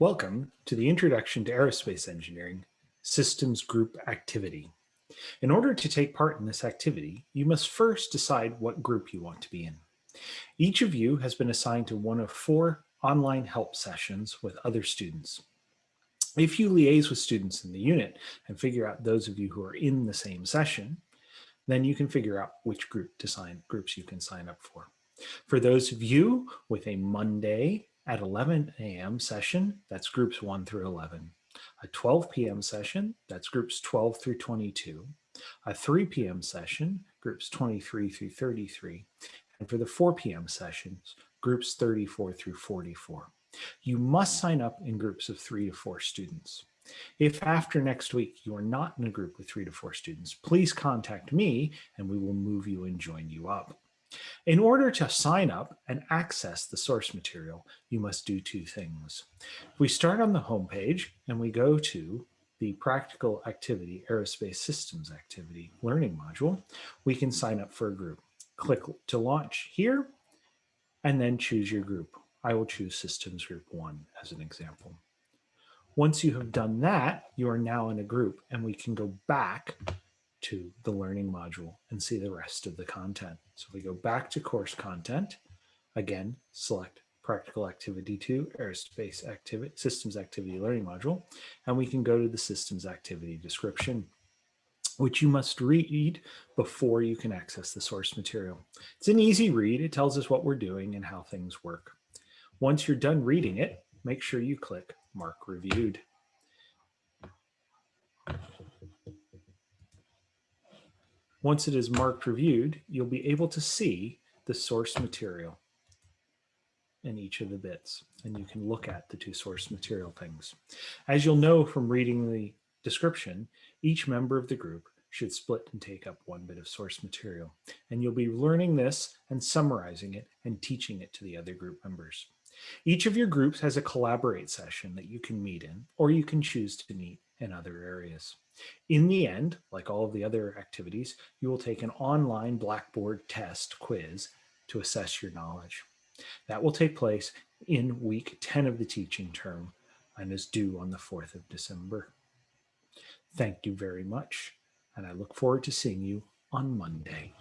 Welcome to the Introduction to Aerospace Engineering Systems Group activity. In order to take part in this activity, you must first decide what group you want to be in. Each of you has been assigned to one of four online help sessions with other students. If you liaise with students in the unit and figure out those of you who are in the same session, then you can figure out which group to sign, groups you can sign up for. For those of you with a Monday at 11 a.m. session, that's groups 1 through 11. A 12 p.m. session, that's groups 12 through 22. A 3 p.m. session, groups 23 through 33. And for the 4 p.m. sessions, groups 34 through 44. You must sign up in groups of three to four students. If after next week you are not in a group with three to four students, please contact me and we will move you and join you up. In order to sign up and access the source material, you must do two things. We start on the home page and we go to the practical activity, aerospace systems activity learning module. We can sign up for a group. Click to launch here and then choose your group. I will choose systems group one as an example. Once you have done that, you are now in a group and we can go back to the learning module and see the rest of the content. So if we go back to course content, again, select practical activity two, aerospace activity, systems activity learning module, and we can go to the systems activity description, which you must read before you can access the source material. It's an easy read. It tells us what we're doing and how things work. Once you're done reading it, make sure you click mark reviewed. Once it is marked reviewed, you'll be able to see the source material in each of the bits, and you can look at the two source material things. As you'll know from reading the description, each member of the group should split and take up one bit of source material, and you'll be learning this and summarizing it and teaching it to the other group members. Each of your groups has a collaborate session that you can meet in, or you can choose to meet in other areas. In the end, like all of the other activities, you will take an online Blackboard test quiz to assess your knowledge. That will take place in week 10 of the teaching term and is due on the 4th of December. Thank you very much, and I look forward to seeing you on Monday.